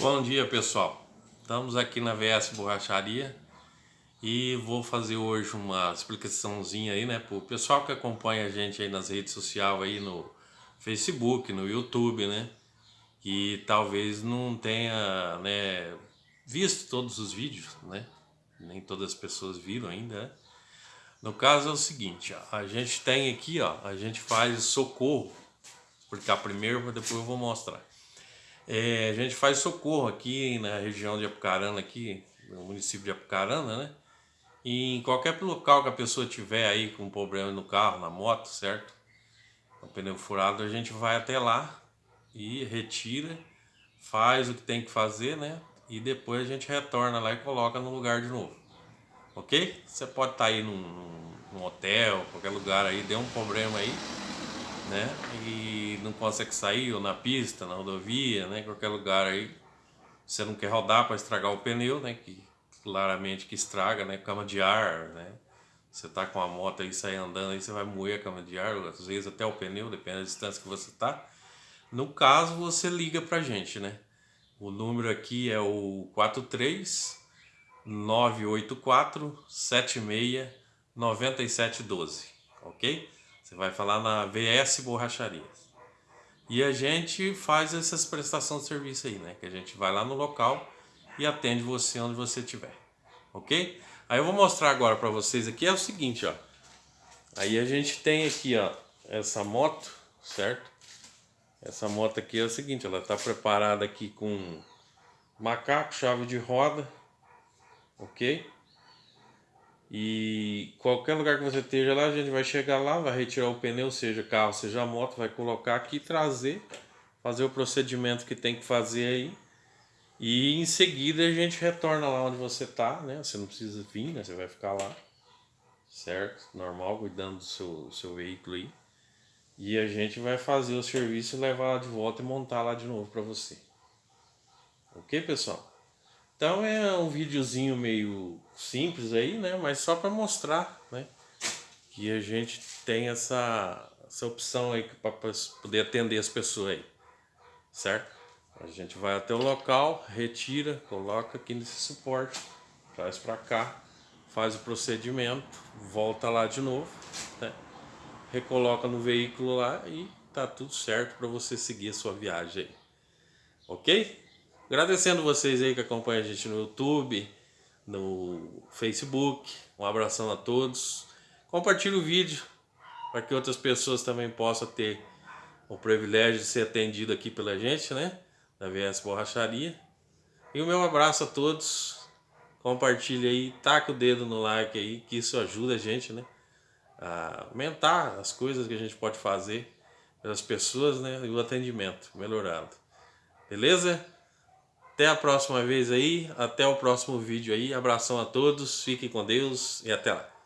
Bom dia pessoal, estamos aqui na VS Borracharia e vou fazer hoje uma explicaçãozinha aí, né, pro pessoal que acompanha a gente aí nas redes sociais aí no Facebook, no YouTube, né, e talvez não tenha, né, visto todos os vídeos, né, nem todas as pessoas viram ainda, né? No caso é o seguinte, ó, a gente tem aqui, ó, a gente faz socorro, vou explicar primeiro, depois eu vou mostrar. É, a gente faz socorro aqui na região de Apucarana, aqui no município de Apucarana, né? E em qualquer local que a pessoa tiver aí com problema no carro, na moto, certo? O pneu furado, a gente vai até lá e retira, faz o que tem que fazer, né? E depois a gente retorna lá e coloca no lugar de novo ok? Você pode estar tá aí num, num, hotel, qualquer lugar aí, deu um problema aí, né? E não consegue sair, ou na pista, na rodovia, né? Qualquer lugar aí, você não quer rodar para estragar o pneu, né? Que claramente que estraga, né? Cama de ar, né? Você tá com a moto aí, sai andando aí, você vai moer a cama de ar, às vezes até o pneu, depende da distância que você tá. No caso, você liga pra gente, né? O número aqui é o 43 984 76 9712, ok? Você vai falar na VS Borracharias. E a gente faz essas prestações de serviço aí, né? Que a gente vai lá no local e atende você onde você estiver, ok? Aí eu vou mostrar agora para vocês aqui, é o seguinte, ó. Aí a gente tem aqui, ó, essa moto, certo? Essa moto aqui é o seguinte, ela está preparada aqui com macaco, chave de roda, ok? E qualquer lugar que você esteja lá, a gente vai chegar lá, vai retirar o pneu, seja carro, seja moto, vai colocar aqui, trazer, fazer o procedimento que tem que fazer aí. E em seguida a gente retorna lá onde você está, né? Você não precisa vir, né? Você vai ficar lá, certo? Normal, cuidando do seu, seu veículo aí. E a gente vai fazer o serviço, levar lá de volta e montar lá de novo para você. Ok, pessoal? Então é um videozinho meio simples aí, né? Mas só para mostrar, né? Que a gente tem essa, essa opção aí para poder atender as pessoas aí, certo? A gente vai até o local, retira, coloca aqui nesse suporte, traz para cá, faz o procedimento, volta lá de novo, né? recoloca no veículo lá e tá tudo certo para você seguir a sua viagem aí. Ok? Agradecendo vocês aí que acompanham a gente no YouTube, no Facebook. Um abração a todos. Compartilhe o vídeo para que outras pessoas também possam ter o privilégio de ser atendido aqui pela gente, né? Da VS Borracharia. E o meu abraço a todos. Compartilhe aí, taca o dedo no like aí, que isso ajuda a gente, né? A aumentar as coisas que a gente pode fazer pelas pessoas, né? E o atendimento melhorado. Beleza? Até a próxima vez aí, até o próximo vídeo aí. Abração a todos, fiquem com Deus e até lá.